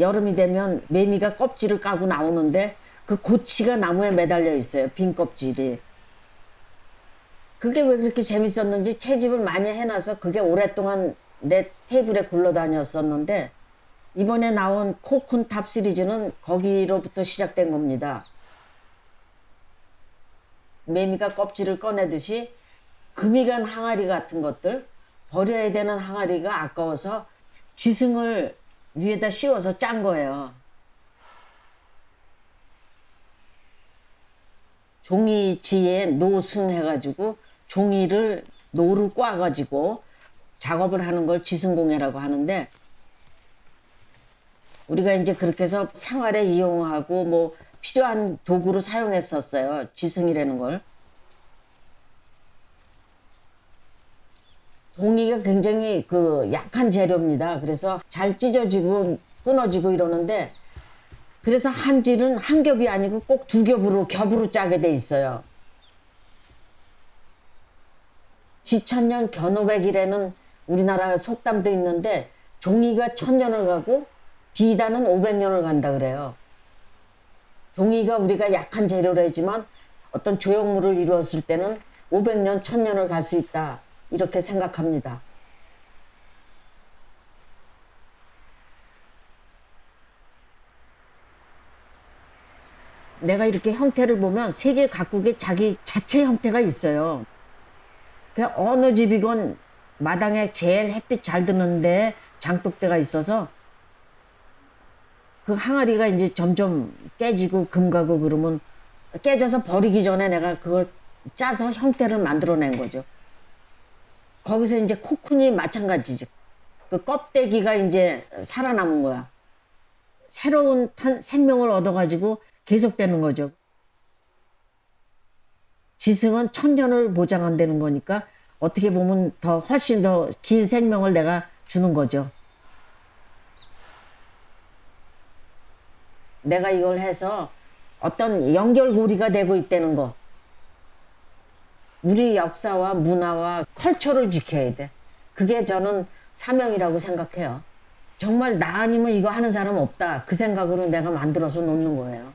여름이 되면 매미가 껍질을 까고 나오는데 그 고치가 나무에 매달려 있어요. 빈 껍질이. 그게 왜 그렇게 재밌었는지 채집을 많이 해놔서 그게 오랫동안 내 테이블에 굴러다녔었는데 이번에 나온 cocoon top 시리즈는 거기로부터 시작된 겁니다. 매미가 껍질을 꺼내듯이 금이 간 항아리 같은 것들 버려야 되는 항아리가 아까워서 지승을 위에다 씌워서 짠 거예요. 종이지에 노승 해가지고 종이를 노루 꽈가지고 작업을 하는 걸 지승공예라고 하는데 우리가 이제 그렇게 해서 생활에 이용하고 뭐 필요한 도구로 사용했었어요. 지승이라는 걸. 종이가 굉장히 그 약한 재료입니다. 그래서 잘 찢어지고 끊어지고 이러는데 그래서 한 질은 한 겹이 아니고 꼭 두 겹으로 겹으로 짜게 돼 있어요. 지천년 견오백이라는 우리나라 속담도 있는데 종이가 천년을 가고 비단은 오백년을 간다 그래요. 종이가 우리가 약한 재료라지만 어떤 조형물을 이루었을 때는 500년, 1000년을 갈 수 있다. 이렇게 생각합니다. 내가 이렇게 형태를 보면 세계 각국에 자기 자체 형태가 있어요. 그 어느 집이건 마당에 제일 햇빛 잘 드는데 장독대가 있어서 그 항아리가 이제 점점 깨지고 금가고 그러면 깨져서 버리기 전에 내가 그걸 짜서 형태를 만들어낸 거죠. 거기서 이제 코쿤이 마찬가지죠. 그 껍데기가 이제 살아남은 거야. 새로운 탄, 생명을 얻어가지고 계속되는 거죠. 지승은 천년을 보장한다는 거니까 어떻게 보면 더 훨씬 더 긴 생명을 내가 주는 거죠. 내가 이걸 해서 어떤 연결고리가 되고 있다는 거. 우리 역사와 문화와 컬처를 지켜야 돼. 그게 저는 사명이라고 생각해요. 정말 나 아니면 이거 하는 사람 없다. 그 생각으로 내가 만들어서 놓는 거예요.